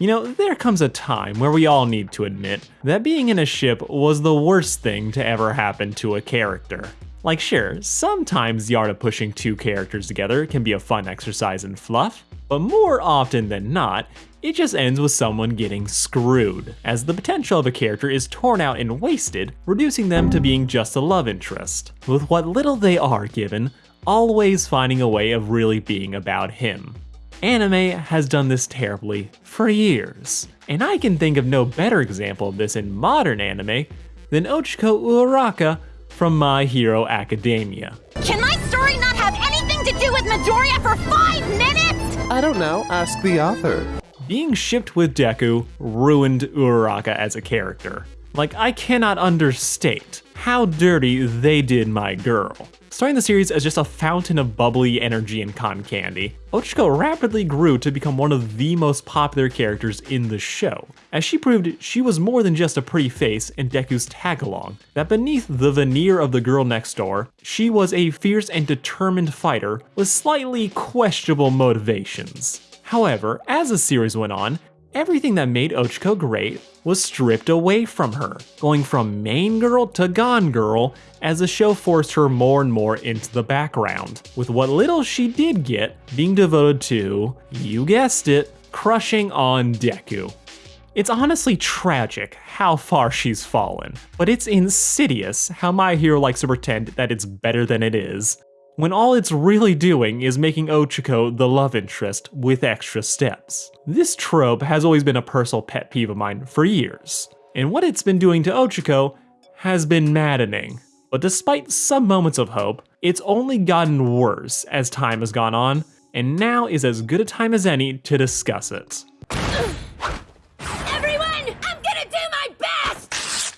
You know, there comes a time where we all need to admit that being in a ship was the worst thing to ever happen to a character. Like sure, sometimes the art of pushing two characters together can be a fun exercise in fluff, but more often than not, it just ends with someone getting screwed, as the potential of a character is torn out and wasted, reducing them to being just a love interest, with what little they are given, always finding a way of really being about him. Anime has done this terribly for years, and I can think of no better example of this in modern anime than Ochako Uraraka from My Hero Academia. Can my story not have anything to do with Midoriya for five minutes? I don't know, ask the author. Being shipped with Deku ruined Uraraka as a character. Like, I cannot understate how dirty they did my girl. Starting the series as just a fountain of bubbly energy and cotton candy, Ochako rapidly grew to become one of the most popular characters in the show, as she proved she was more than just a pretty face in Deku's tag-along, that beneath the veneer of the girl next door, she was a fierce and determined fighter with slightly questionable motivations. However, as the series went on, everything that made Ochako great was stripped away from her, going from main girl to gone girl as the show forced her more and more into the background, with what little she did get being devoted to, you guessed it, crushing on Deku. It's honestly tragic how far she's fallen, but it's insidious how My Hero likes to pretend that it's better than it is, when all it's really doing is making Ochako the love interest with extra steps. This trope has always been a personal pet peeve of mine for years, and what it's been doing to Ochako has been maddening. But despite some moments of hope, it's only gotten worse as time has gone on, and now is as good a time as any to discuss it. Everyone, I'm gonna do my best!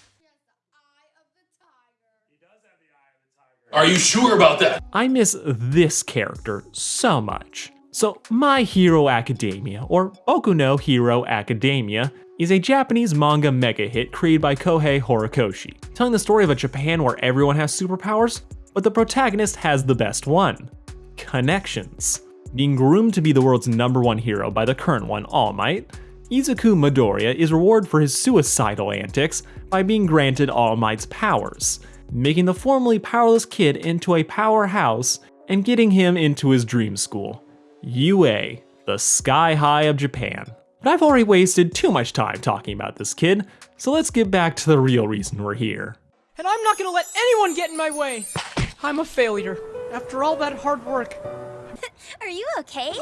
Are you sure about that? I miss this character so much. So, My Hero Academia, or Boku no Hero Academia, is a Japanese manga mega hit created by Kohei Horikoshi, telling the story of a Japan where everyone has superpowers, but the protagonist has the best one connections. Being groomed to be the world's number one hero by the current one, All Might, Izuku Midoriya is rewarded for his suicidal antics by being granted All Might's powers, making the formerly powerless kid into a powerhouse and getting him into his dream school, UA, the sky high of Japan. But I've already wasted too much time talking about this kid, so let's get back to the real reason we're here. And I'm not gonna let anyone get in my way. I'm a failure. After all that hard work. Are you okay?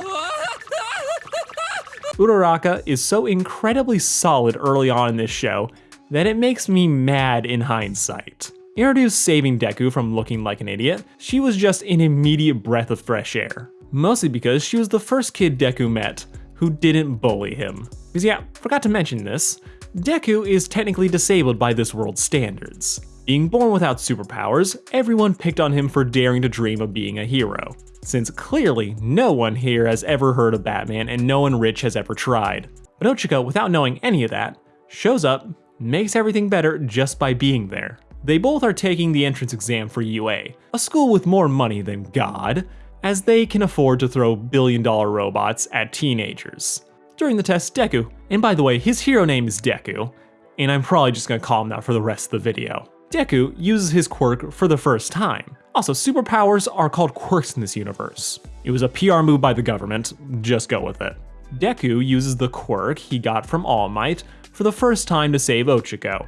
Uraraka is so incredibly solid early on in this show that it makes me mad in hindsight. Introduced saving Deku from looking like an idiot, she was just an immediate breath of fresh air. Mostly because she was the first kid Deku met who didn't bully him. Because yeah, forgot to mention this, Deku is technically disabled by this world's standards. Being born without superpowers, everyone picked on him for daring to dream of being a hero, since clearly no one here has ever heard of Batman and no one rich has ever tried. But Ochako, without knowing any of that, shows up, makes everything better just by being there. They both are taking the entrance exam for UA, a school with more money than God, as they can afford to throw billion dollar robots at teenagers. During the test, Deku, and by the way, his hero name is Deku, and I'm probably just gonna call him that for the rest of the video. Deku uses his quirk for the first time. Also, superpowers are called quirks in this universe. It was a PR move by the government, just go with it. Deku uses the quirk he got from All Might for the first time to save Ochako.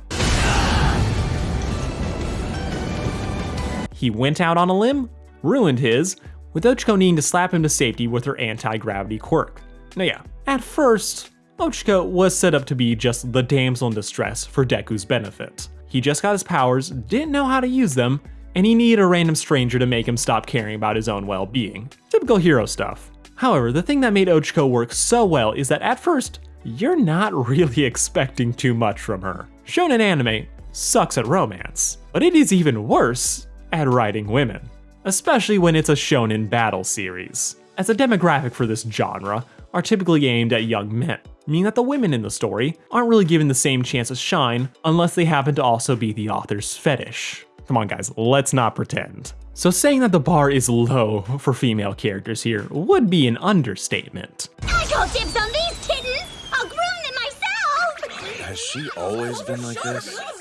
He went out on a limb, ruined his, with Ochako needing to slap him to safety with her anti-gravity quirk. Now yeah, at first, Ochako was set up to be just the damsel in distress for Deku's benefit. He just got his powers, didn't know how to use them, and he needed a random stranger to make him stop caring about his own well-being. Typical hero stuff. However, the thing that made Ochiko work so well is that at first, you're not really expecting too much from her. Shonen anime sucks at romance, but it is even worse at writing women, especially when it's a shonen battle series, as the demographic for this genre are typically aimed at young men, meaning that the women in the story aren't really given the same chance to shine unless they happen to also be the author's fetish. Come on guys, let's not pretend. So saying that the bar is low for female characters here would be an understatement. I call dibs on these kittens! I'll groom them myself! Has she always been like this?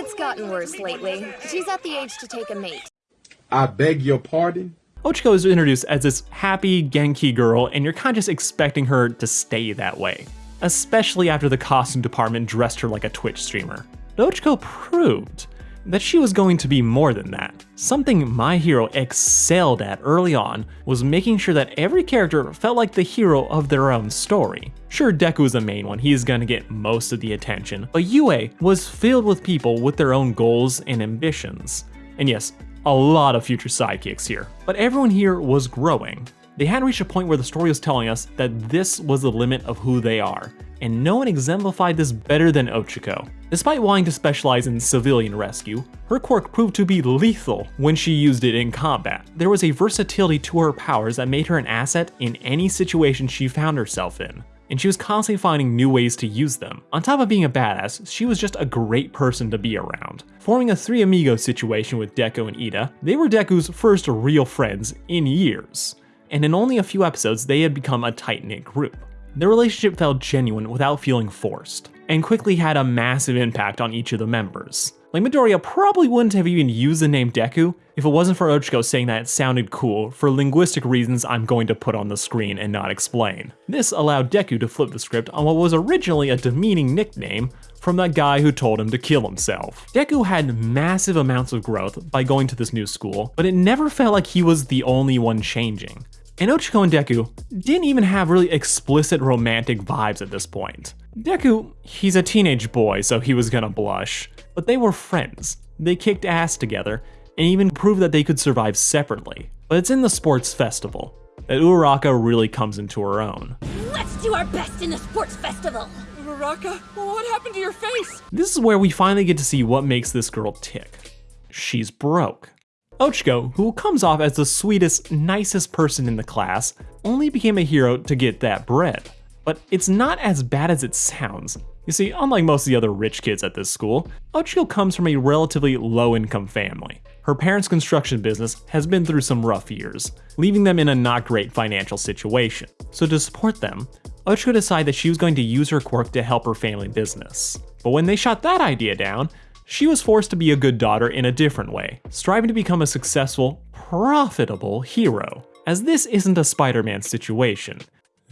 It's gotten worse lately. She's at the age to take a mate. I beg your pardon? Ochako is introduced as this happy Genki girl, and you're kind of just expecting her to stay that way, especially after the costume department dressed her like a Twitch streamer. But Ochako proved that she was going to be more than that. Something My Hero excelled at early on was making sure that every character felt like the hero of their own story. Sure, Deku is the main one, he's gonna get most of the attention, but UA was filled with people with their own goals and ambitions. And yes, a lot of future sidekicks here, but everyone here was growing. They had reached a point where the story was telling us that this was the limit of who they are, and no one exemplified this better than Ochako. Despite wanting to specialize in civilian rescue, her quirk proved to be lethal when she used it in combat. There was a versatility to her powers that made her an asset in any situation she found herself in and she was constantly finding new ways to use them. On top of being a badass, she was just a great person to be around. Forming a three amigos situation with Deku and Iida, they were Deku's first real friends in years and in only a few episodes, they had become a tight knit group. Their relationship felt genuine without feeling forced, and quickly had a massive impact on each of the members. Like Midoriya probably wouldn't have even used the name Deku if it wasn't for Ochako saying that it sounded cool for linguistic reasons I'm going to put on the screen and not explain. This allowed Deku to flip the script on what was originally a demeaning nickname from that guy who told him to kill himself. Deku had massive amounts of growth by going to this new school, but it never felt like he was the only one changing. And Ochako and Deku didn't even have really explicit romantic vibes at this point. Deku, he's a teenage boy, so he was gonna blush, but they were friends. They kicked ass together, and even proved that they could survive separately. But it's in the sports festival that Uraraka really comes into her own. Let's do our best in the sports festival! Uraraka, what happened to your face? This is where we finally get to see what makes this girl tick. She's broke. Ochako, who comes off as the sweetest, nicest person in the class, only became a hero to get that bread. But it's not as bad as it sounds. You see, unlike most of the other rich kids at this school, Ochako comes from a relatively low-income family. Her parents' construction business has been through some rough years, leaving them in a not great financial situation. So to support them, Ochako decided that she was going to use her quirk to help her family business. But when they shot that idea down, she was forced to be a good daughter in a different way, striving to become a successful, profitable hero. As this isn't a Spider-Man situation.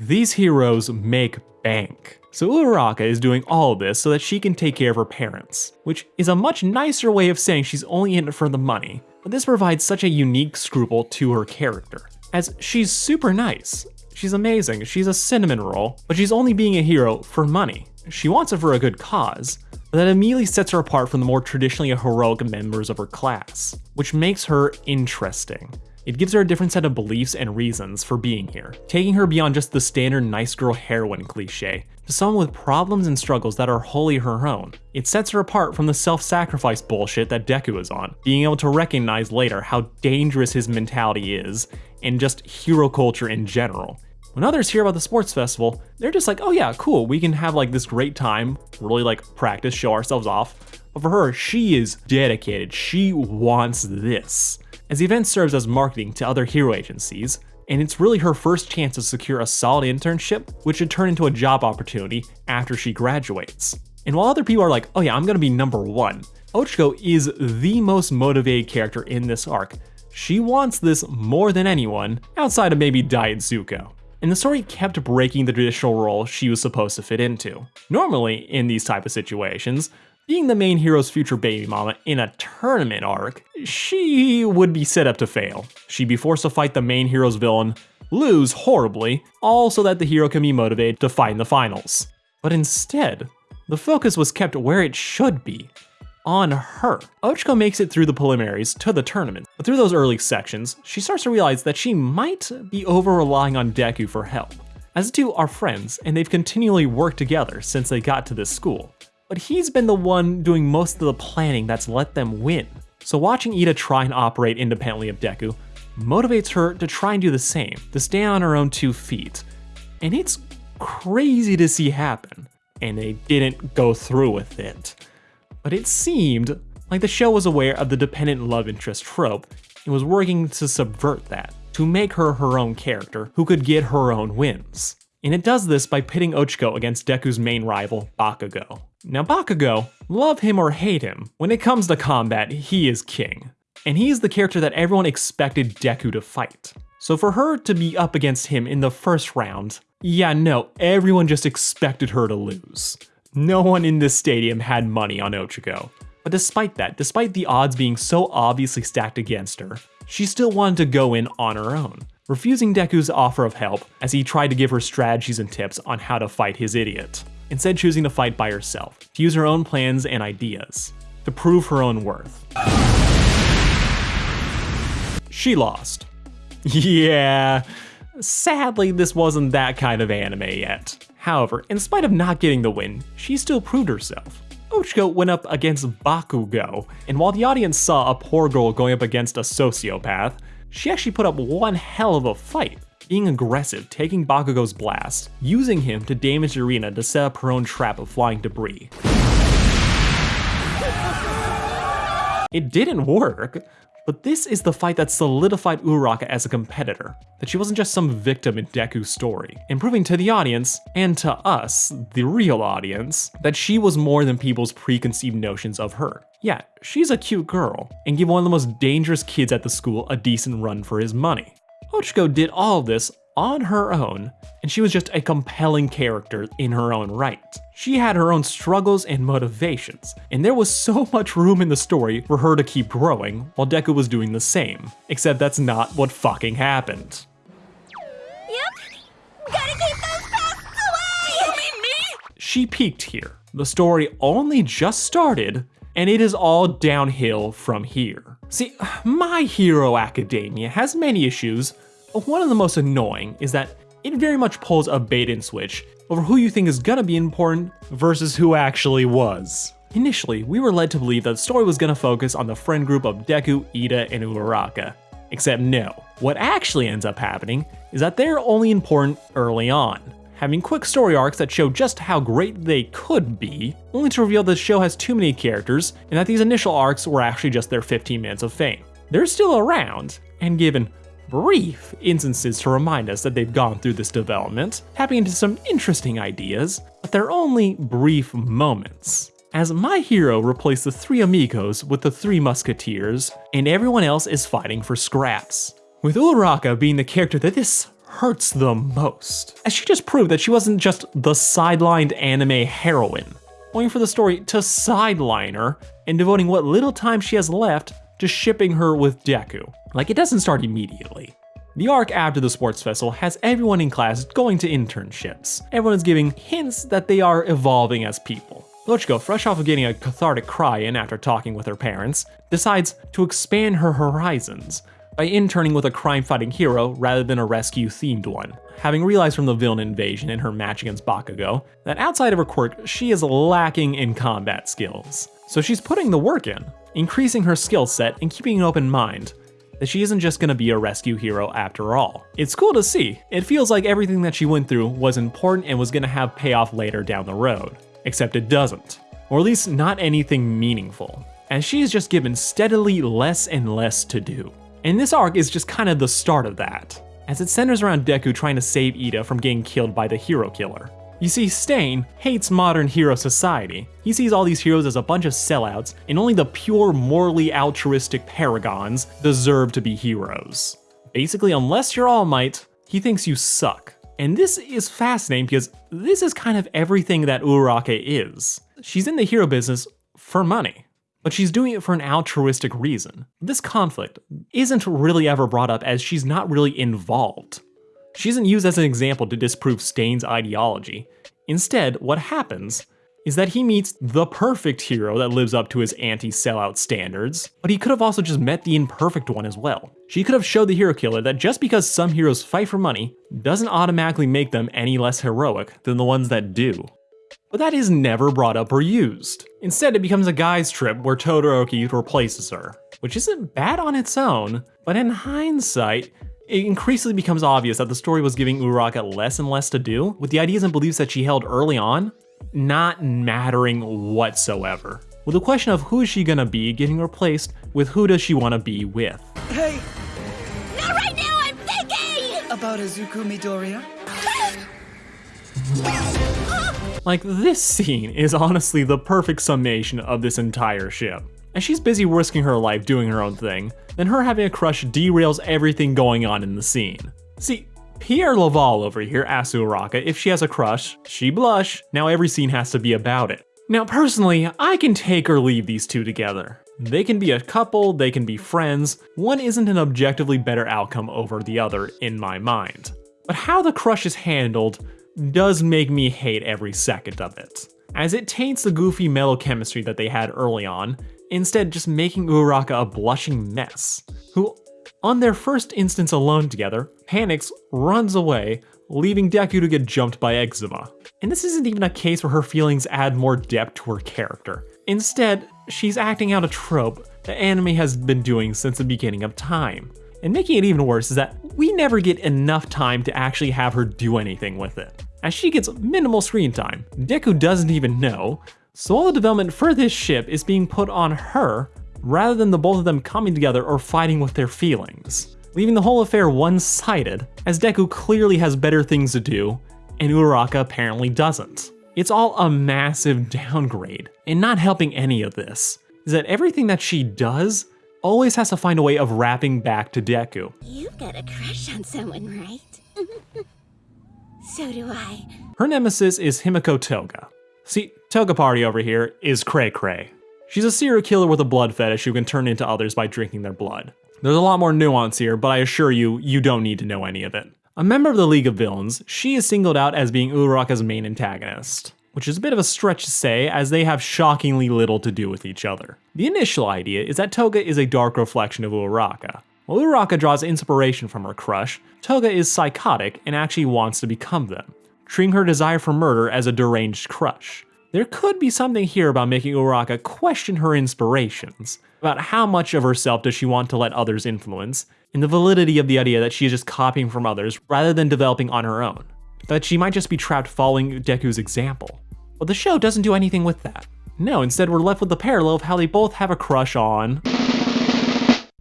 These heroes make bank. So Uraraka is doing all this so that she can take care of her parents, which is a much nicer way of saying she's only in it for the money. But this provides such a unique scruple to her character, as she's super nice. She's amazing, she's a cinnamon roll, but she's only being a hero for money. She wants it for a good cause, that immediately sets her apart from the more traditionally heroic members of her class, which makes her interesting. It gives her a different set of beliefs and reasons for being here, taking her beyond just the standard nice girl heroine cliche to someone with problems and struggles that are wholly her own. It sets her apart from the self-sacrifice bullshit that Deku is on, being able to recognize later how dangerous his mentality is, and just hero culture in general. When others hear about the sports festival, they're just like, oh yeah, cool, we can have like this great time, really like practice, show ourselves off. But for her, she is dedicated, she wants this. As the event serves as marketing to other hero agencies, and it's really her first chance to secure a solid internship, which should turn into a job opportunity after she graduates. And while other people are like, oh yeah, I'm gonna be number one, Ochako is the most motivated character in this arc. She wants this more than anyone, outside of maybe Diet Zuko and the story kept breaking the traditional role she was supposed to fit into. Normally, in these type of situations, being the main hero's future baby mama in a tournament arc, she would be set up to fail. She'd be forced to fight the main hero's villain, lose horribly, all so that the hero can be motivated to fight in the finals. But instead, the focus was kept where it should be, on her. Ochako makes it through the preliminaries to the tournament, but through those early sections, she starts to realize that she might be over relying on Deku for help. As the two are friends, and they've continually worked together since they got to this school. But he's been the one doing most of the planning that's let them win. So watching Iida try and operate independently of Deku motivates her to try and do the same, to stand on her own two feet. And it's crazy to see happen. And they didn't go through with it but it seemed like the show was aware of the dependent love interest trope and was working to subvert that, to make her her own character who could get her own wins. And it does this by pitting Ochako against Deku's main rival, Bakugo. Now Bakugo, love him or hate him, when it comes to combat, he is king. And he is the character that everyone expected Deku to fight. So for her to be up against him in the first round, yeah, no, everyone just expected her to lose. No one in this stadium had money on Ochako. But despite that, despite the odds being so obviously stacked against her, she still wanted to go in on her own, refusing Deku's offer of help as he tried to give her strategies and tips on how to fight his idiot, instead choosing to fight by herself, to use her own plans and ideas, to prove her own worth. She lost. Yeah, sadly this wasn't that kind of anime yet. However, in spite of not getting the win, she still proved herself. Ochako went up against Bakugo, and while the audience saw a poor girl going up against a sociopath, she actually put up one hell of a fight, being aggressive, taking Bakugo's blast, using him to damage the arena to set up her own trap of flying debris. It didn't work, but this is the fight that solidified Uraraka as a competitor, that she wasn't just some victim in Deku's story, and proving to the audience, and to us, the real audience, that she was more than people's preconceived notions of her. Yeah, she's a cute girl, and give one of the most dangerous kids at the school a decent run for his money. Ochako did all of this on her own, and she was just a compelling character in her own right. She had her own struggles and motivations, and there was so much room in the story for her to keep growing while Deku was doing the same, except that's not what fucking happened. Yep. Gotta keep those pests away! You mean me? She peaked here. The story only just started, and it is all downhill from here. See, My Hero Academia has many issues, one of the most annoying is that it very much pulls a bait and switch over who you think is gonna be important versus who actually was. Initially, we were led to believe that the story was gonna focus on the friend group of Deku, Iida, and Uraraka. Except no. What actually ends up happening is that they're only important early on, having quick story arcs that show just how great they could be, only to reveal the show has too many characters and that these initial arcs were actually just their 15 minutes of fame. They're still around, and given brief instances to remind us that they've gone through this development, tapping into some interesting ideas, but they're only brief moments. As my hero replaced the three amigos with the three musketeers, and everyone else is fighting for scraps. With Uraraka being the character that this hurts the most, as she just proved that she wasn't just the sidelined anime heroine, waiting for the story to sideline her and devoting what little time she has left to shipping her with Deku. Like, it doesn't start immediately. The arc after the sports festival has everyone in class going to internships. Everyone is giving hints that they are evolving as people. Ochako, fresh off of getting a cathartic cry in after talking with her parents, decides to expand her horizons by interning with a crime-fighting hero rather than a rescue-themed one, having realized from the villain invasion in her match against Bakugo that outside of her quirk, she is lacking in combat skills. So she's putting the work in, increasing her skill set and keeping an open mind that she isn't just gonna be a rescue hero after all. It's cool to see. It feels like everything that she went through was important and was gonna have payoff later down the road. Except it doesn't. Or at least not anything meaningful. As she is just given steadily less and less to do. And this arc is just kind of the start of that, as it centers around Deku trying to save Iida from getting killed by the hero killer. You see, Stain hates modern hero society. He sees all these heroes as a bunch of sellouts, and only the pure, morally altruistic paragons deserve to be heroes. Basically, unless you're All Might, he thinks you suck. And this is fascinating because this is kind of everything that Uraraka is. She's in the hero business for money, but she's doing it for an altruistic reason. This conflict isn't really ever brought up as she's not really involved. She isn't used as an example to disprove Stain's ideology. Instead, what happens is that he meets the perfect hero that lives up to his anti-sellout standards, but he could have also just met the imperfect one as well. She could have showed the hero killer that just because some heroes fight for money doesn't automatically make them any less heroic than the ones that do. But that is never brought up or used. Instead, it becomes a guy's trip where Todoroki replaces her, which isn't bad on its own, but in hindsight, it increasingly becomes obvious that the story was giving Uraraka less and less to do, with the ideas and beliefs that she held early on not mattering whatsoever. With the question of who is she gonna be getting replaced with who does she wanna be with. Hey, Not right now, I'm thinking! about Izuku Midoriya? Like, this scene is honestly the perfect summation of this entire ship. As she's busy risking her life doing her own thing, then her having a crush derails everything going on in the scene. See, Pierre Laval over here asks Uraka if she has a crush, she blush, now every scene has to be about it. Now personally, I can take or leave these two together. They can be a couple, they can be friends, one isn't an objectively better outcome over the other in my mind. But how the crush is handled does make me hate every second of it, as it taints the goofy mellow chemistry that they had early on, instead just making Uraka a blushing mess, who, on their first instance alone together, panics, runs away, leaving Deku to get jumped by eczema. And this isn't even a case where her feelings add more depth to her character. Instead, she's acting out a trope that anime has been doing since the beginning of time. And making it even worse is that we never get enough time to actually have her do anything with it. As she gets minimal screen time, Deku doesn't even know, so all the development for this ship is being put on her rather than the both of them coming together or fighting with their feelings, leaving the whole affair one-sided, as Deku clearly has better things to do, and Uraka apparently doesn't. It's all a massive downgrade, and not helping any of this is that everything that she does always has to find a way of wrapping back to Deku. You've got a crush on someone, right? so do I. Her nemesis is Himiko Toga. See, Toga Party over here is Cray Cray. She's a serial killer with a blood fetish who can turn into others by drinking their blood. There's a lot more nuance here, but I assure you, you don't need to know any of it. A member of the League of Villains, she is singled out as being Uraraka's main antagonist, which is a bit of a stretch to say as they have shockingly little to do with each other. The initial idea is that Toga is a dark reflection of Uraraka. While Uraraka draws inspiration from her crush, Toga is psychotic and actually wants to become them, treating her desire for murder as a deranged crush. There could be something here about making Uraka question her inspirations, about how much of herself does she want to let others influence, and the validity of the idea that she is just copying from others rather than developing on her own. That she might just be trapped following Deku's example. But the show doesn't do anything with that. No, instead we're left with the parallel of how they both have a crush on...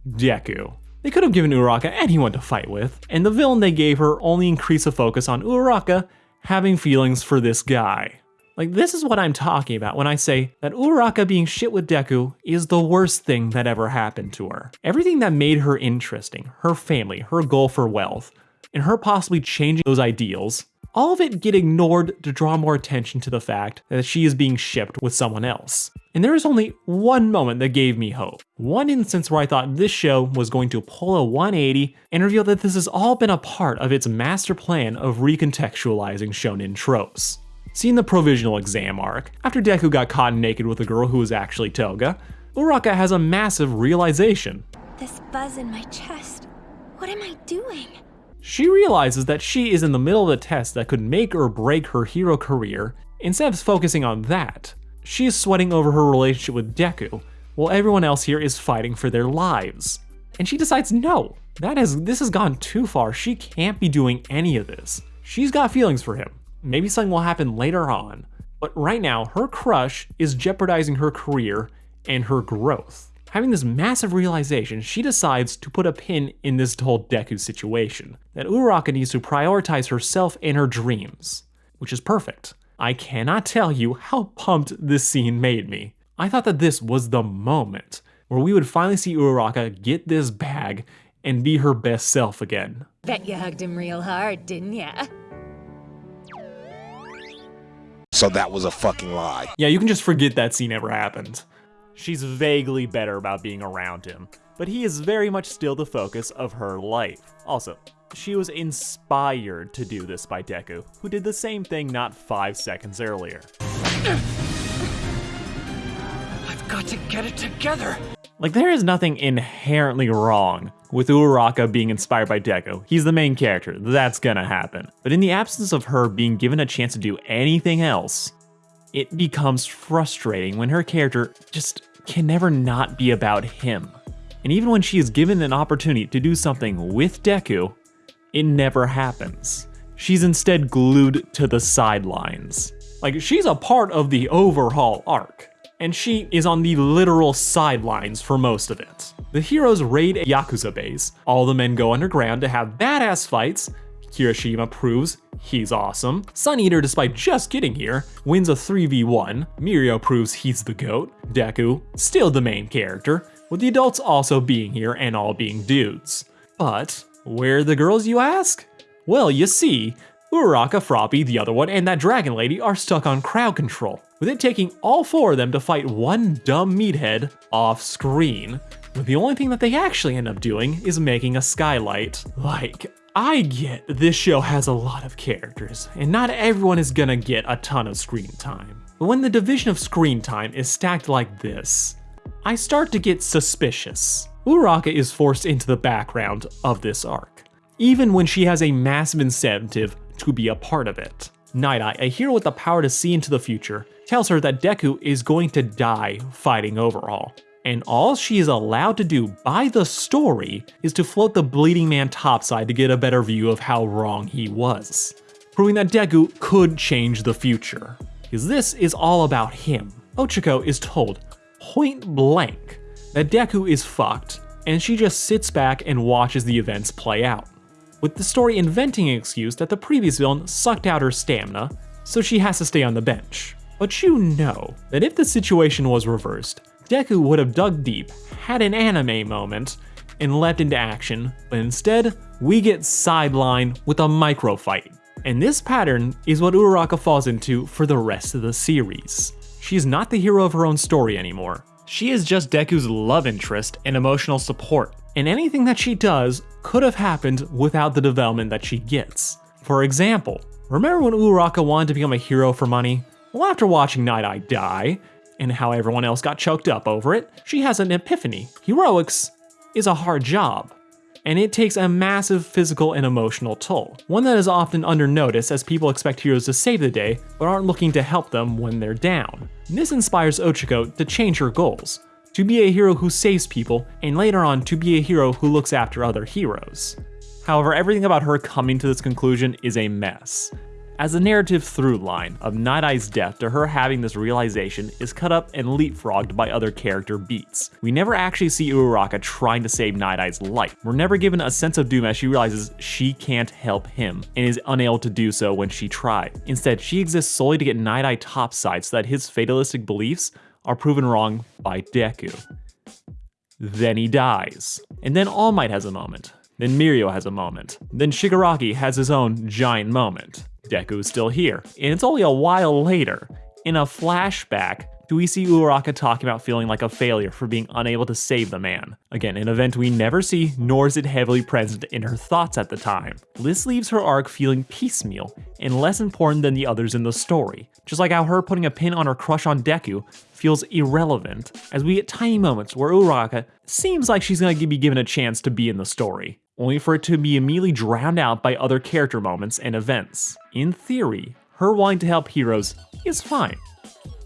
Deku. They could have given Uraka anyone to fight with, and the villain they gave her only increased the focus on Uraka having feelings for this guy. Like, this is what I'm talking about when I say that Uraka being shit with Deku is the worst thing that ever happened to her. Everything that made her interesting, her family, her goal for wealth, and her possibly changing those ideals, all of it get ignored to draw more attention to the fact that she is being shipped with someone else. And there is only one moment that gave me hope. One instance where I thought this show was going to pull a 180 and reveal that this has all been a part of its master plan of recontextualizing shonen tropes. See in the provisional exam arc, after Deku got caught naked with a girl who was actually Toga, Uraka has a massive realization. This buzz in my chest. What am I doing? She realizes that she is in the middle of a test that could make or break her hero career. Instead of focusing on that, she is sweating over her relationship with Deku, while everyone else here is fighting for their lives. And she decides no, that has this has gone too far. She can't be doing any of this. She's got feelings for him. Maybe something will happen later on. But right now, her crush is jeopardizing her career and her growth. Having this massive realization, she decides to put a pin in this whole Deku situation, that Uraka needs to prioritize herself and her dreams, which is perfect. I cannot tell you how pumped this scene made me. I thought that this was the moment where we would finally see Uraka get this bag and be her best self again. Bet you hugged him real hard, didn't ya? So that was a fucking lie. Yeah, you can just forget that scene ever happened. She's vaguely better about being around him, but he is very much still the focus of her life. Also, she was inspired to do this by Deku, who did the same thing not five seconds earlier. I've got to get it together. Like, there is nothing inherently wrong with Uraka being inspired by Deku. He's the main character, that's gonna happen. But in the absence of her being given a chance to do anything else, it becomes frustrating when her character just can never not be about him. And even when she is given an opportunity to do something with Deku, it never happens. She's instead glued to the sidelines. Like, she's a part of the overhaul arc, and she is on the literal sidelines for most of it. The heroes raid a Yakuza base, all the men go underground to have badass fights, Kirishima proves he's awesome. Sun Eater, despite just getting here, wins a 3v1. Mirio proves he's the GOAT. Deku, still the main character, with the adults also being here and all being dudes. But, where are the girls, you ask? Well, you see, Uraraka, Froppy, the other one, and that dragon lady are stuck on crowd control, with it taking all four of them to fight one dumb meathead off screen. But the only thing that they actually end up doing is making a skylight. Like, I get this show has a lot of characters, and not everyone is gonna get a ton of screen time. But when the division of screen time is stacked like this, I start to get suspicious. Uraraka is forced into the background of this arc, even when she has a massive incentive to be a part of it. Night Eye, a hero with the power to see into the future, tells her that Deku is going to die fighting Overhaul. And all she is allowed to do by the story is to float the bleeding man topside to get a better view of how wrong he was. Proving that Deku could change the future. Because this is all about him. Ochako is told, point blank, that Deku is fucked, and she just sits back and watches the events play out with the story inventing an excuse that the previous villain sucked out her stamina, so she has to stay on the bench. But you know that if the situation was reversed, Deku would have dug deep, had an anime moment, and leapt into action, but instead, we get sidelined with a micro fight. And this pattern is what Uraraka falls into for the rest of the series. She is not the hero of her own story anymore. She is just Deku's love interest and emotional support, and anything that she does could have happened without the development that she gets. For example, remember when Uraraka wanted to become a hero for money? Well, after watching Night Eye die, and how everyone else got choked up over it, she has an epiphany. Heroics is a hard job, and it takes a massive physical and emotional toll, one that is often under notice as people expect heroes to save the day, but aren't looking to help them when they're down. This inspires Ochako to change her goals, to be a hero who saves people, and later on to be a hero who looks after other heroes. However, everything about her coming to this conclusion is a mess, as the narrative through line of Night Eye's death to her having this realization is cut up and leapfrogged by other character beats. We never actually see Uraraka trying to save Night Eye's life. We're never given a sense of doom as she realizes she can't help him and is unable to do so when she tried. Instead, she exists solely to get Night Eye topside so that his fatalistic beliefs are proven wrong by Deku. Then he dies. And then All Might has a moment. Then Mirio has a moment. Then Shigaraki has his own giant moment. Deku is still here. And it's only a while later, in a flashback, do we see Uraraka talking about feeling like a failure for being unable to save the man. Again, an event we never see, nor is it heavily present in her thoughts at the time. This leaves her arc feeling piecemeal and less important than the others in the story, just like how her putting a pin on her crush on Deku feels irrelevant, as we get tiny moments where Uraraka seems like she's gonna be given a chance to be in the story, only for it to be immediately drowned out by other character moments and events. In theory, her wanting to help heroes is fine.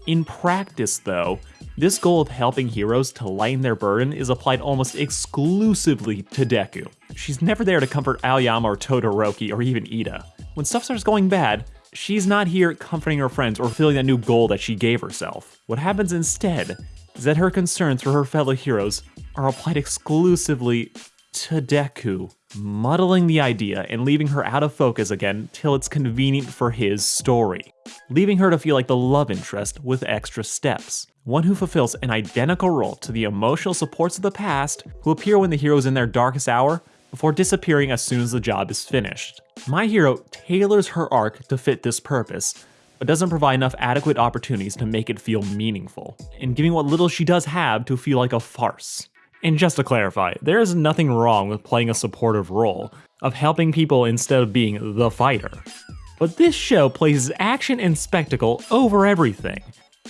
In practice, though, this goal of helping heroes to lighten their burden is applied almost exclusively to Deku. She's never there to comfort Aoyama or Todoroki or even Iida. When stuff starts going bad, she's not here comforting her friends or filling that new goal that she gave herself. What happens instead is that her concerns for her fellow heroes are applied exclusively to Deku, muddling the idea and leaving her out of focus again till it's convenient for his story, leaving her to feel like the love interest with extra steps. One who fulfills an identical role to the emotional supports of the past who appear when the hero is in their darkest hour before disappearing as soon as the job is finished. My hero tailors her arc to fit this purpose, but doesn't provide enough adequate opportunities to make it feel meaningful, and giving what little she does have to feel like a farce. And just to clarify, there is nothing wrong with playing a supportive role, of helping people instead of being the fighter. But this show places action and spectacle over everything,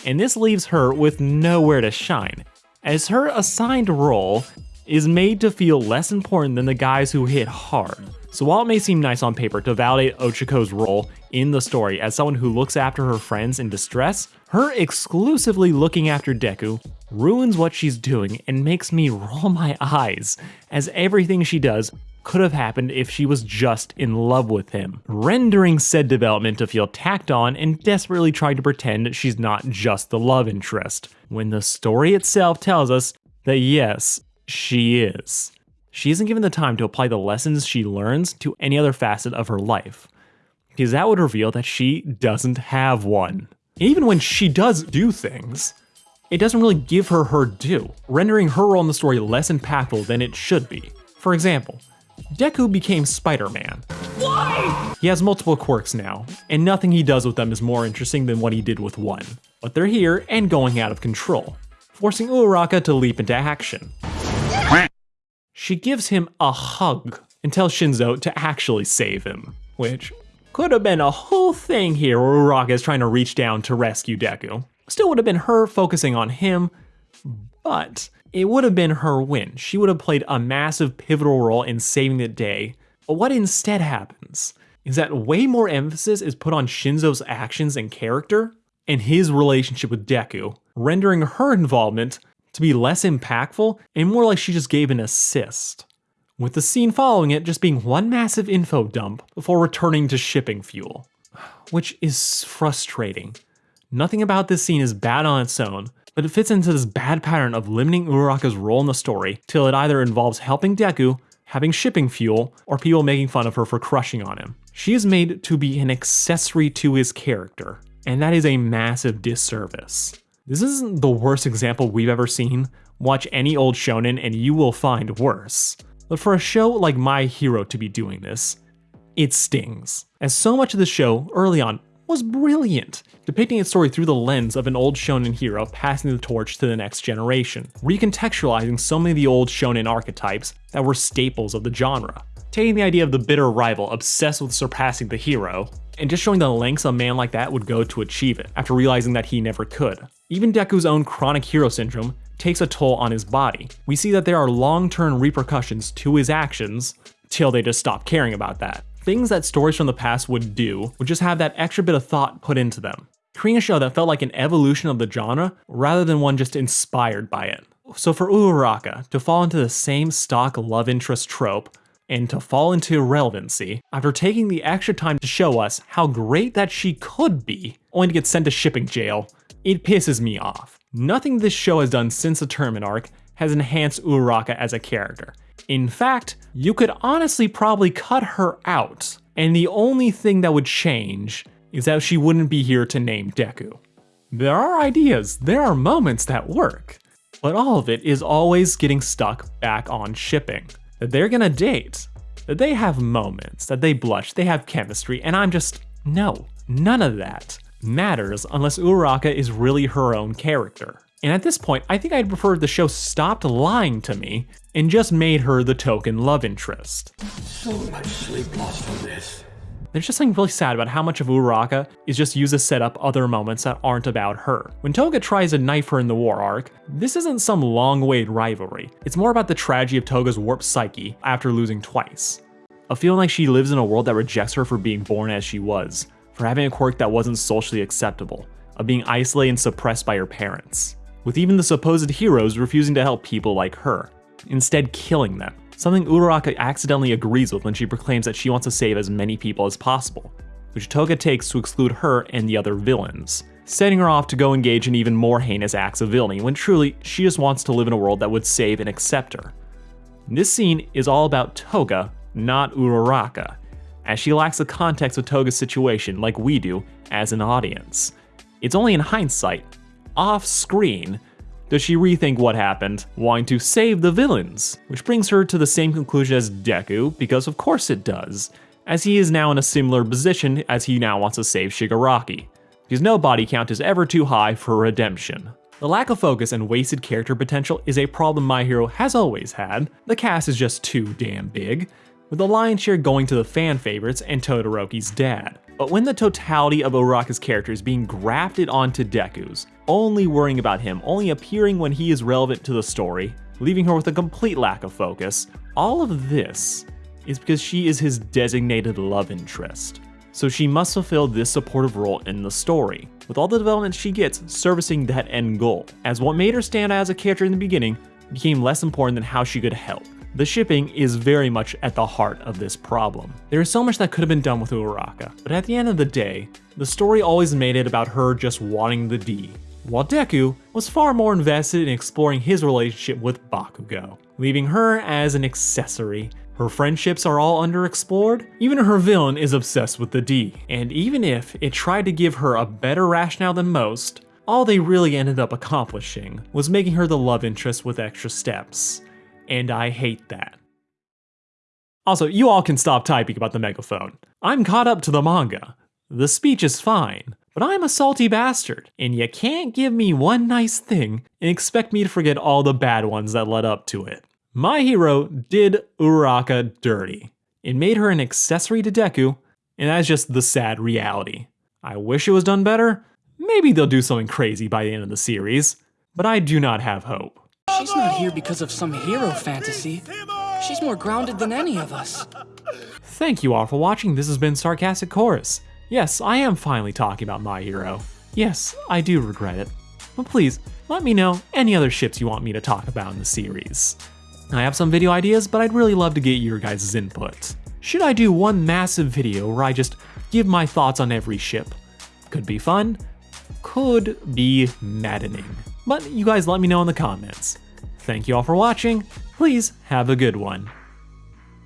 and this leaves her with nowhere to shine, as her assigned role is made to feel less important than the guys who hit hard. So while it may seem nice on paper to validate Ochako's role in the story as someone who looks after her friends in distress, her exclusively looking after Deku ruins what she's doing and makes me roll my eyes, as everything she does could have happened if she was just in love with him, rendering said development to feel tacked on and desperately trying to pretend she's not just the love interest, when the story itself tells us that yes, she is. she isn't given the time to apply the lessons she learns to any other facet of her life. Because that would reveal that she doesn't have one. Even when she does do things, it doesn't really give her her due, rendering her role in the story less impactful than it should be. For example, Deku became Spider-Man. Why? He has multiple quirks now, and nothing he does with them is more interesting than what he did with one. But they're here and going out of control, forcing Uraraka to leap into action. She gives him a hug and tells Shinso to actually save him, which could have been a whole thing here where Uraraka is trying to reach down to rescue Deku. Still would have been her focusing on him, but it would have been her win. She would have played a massive pivotal role in saving the day. But what instead happens is that way more emphasis is put on Shinso's actions and character and his relationship with Deku, rendering her involvement to be less impactful and more like she just gave an assist. With the scene following it just being one massive info dump before returning to shipping fuel. Which is frustrating. Nothing about this scene is bad on its own, but it fits into this bad pattern of limiting Uraraka's role in the story till it either involves helping Deku, having shipping fuel, or people making fun of her for crushing on him. She is made to be an accessory to his character, and that is a massive disservice. This isn't the worst example we've ever seen. Watch any old shonen and you will find worse. But for a show like My Hero to be doing this, it stings. As so much of the show, early on, was brilliant, depicting its story through the lens of an old shonen hero passing the torch to the next generation, recontextualizing so many of the old shonen archetypes that were staples of the genre. Taking the idea of the bitter rival obsessed with surpassing the hero, and just showing the lengths a man like that would go to achieve it, after realizing that he never could. Even Deku's own chronic hero syndrome takes a toll on his body. We see that there are long-term repercussions to his actions, till they just stop caring about that. Things that stories from the past would do would just have that extra bit of thought put into them, creating a show that felt like an evolution of the genre rather than one just inspired by it. So for Uraraka to fall into the same stock love interest trope and to fall into irrelevancy after taking the extra time to show us how great that she could be, only to get sent to shipping jail, it pisses me off. Nothing this show has done since the tournament arc has enhanced Uraraka as a character. In fact, you could honestly probably cut her out, and the only thing that would change is that she wouldn't be here to name Deku. There are ideas, there are moments that work, but all of it is always getting stuck back on shipping. That they're gonna date, that they have moments, that they blush, they have chemistry, and I'm just, no, none of that matters unless Uraraka is really her own character. And at this point, I think I'd prefer the show stopped lying to me and just made her the token love interest. So much sleep lost from this. There's just something really sad about how much of Uraraka is just used to set up other moments that aren't about her. When Toga tries to knife her in the war arc, this isn't some long-awaited rivalry. It's more about the tragedy of Toga's warped psyche after losing twice. A feeling like she lives in a world that rejects her for being born as she was, for having a quirk that wasn't socially acceptable, of being isolated and suppressed by her parents, with even the supposed heroes refusing to help people like her, instead killing them, something Uraraka accidentally agrees with when she proclaims that she wants to save as many people as possible, which Toga takes to exclude her and the other villains, setting her off to go engage in even more heinous acts of villainy when truly she just wants to live in a world that would save and accept her. This scene is all about Toga, not Uraraka, as she lacks the context of Toga's situation like we do as an audience. It's only in hindsight, off screen, does she rethink what happened, wanting to save the villains, which brings her to the same conclusion as Deku, because of course it does, as he is now in a similar position as he now wants to save Shigaraki, because no body count is ever too high for redemption. The lack of focus and wasted character potential is a problem My Hero has always had, the cast is just too damn big, with the lion's share going to the fan favorites and Todoroki's dad. But when the totality of Uraraka's character is being grafted onto Deku's, only worrying about him, only appearing when he is relevant to the story, leaving her with a complete lack of focus, all of this is because she is his designated love interest. So she must fulfill this supportive role in the story, with all the development she gets servicing that end goal, as what made her stand out as a character in the beginning became less important than how she could help. The shipping is very much at the heart of this problem. There is so much that could have been done with Uraraka, but at the end of the day, the story always made it about her just wanting the D, while Deku was far more invested in exploring his relationship with Bakugo, leaving her as an accessory. Her friendships are all underexplored, even her villain is obsessed with the D, and even if it tried to give her a better rationale than most, all they really ended up accomplishing was making her the love interest with extra steps. And I hate that. Also, you all can stop typing about the megaphone. I'm caught up to the manga. The speech is fine, but I'm a salty bastard, and you can't give me one nice thing and expect me to forget all the bad ones that led up to it. My hero did Uraraka dirty. It made her an accessory to Deku, and that's just the sad reality. I wish it was done better. Maybe they'll do something crazy by the end of the series, but I do not have hope. She's not here because of some hero fantasy. She's more grounded than any of us. Thank you all for watching. This has been Sarcastic Chorus. Yes, I am finally talking about My Hero. Yes, I do regret it. But please, let me know any other ships you want me to talk about in the series. I have some video ideas, but I'd really love to get your guys' input. Should I do one massive video where I just give my thoughts on every ship? Could be fun, could be maddening. But you guys let me know in the comments. Thank you all for watching. Please have a good one.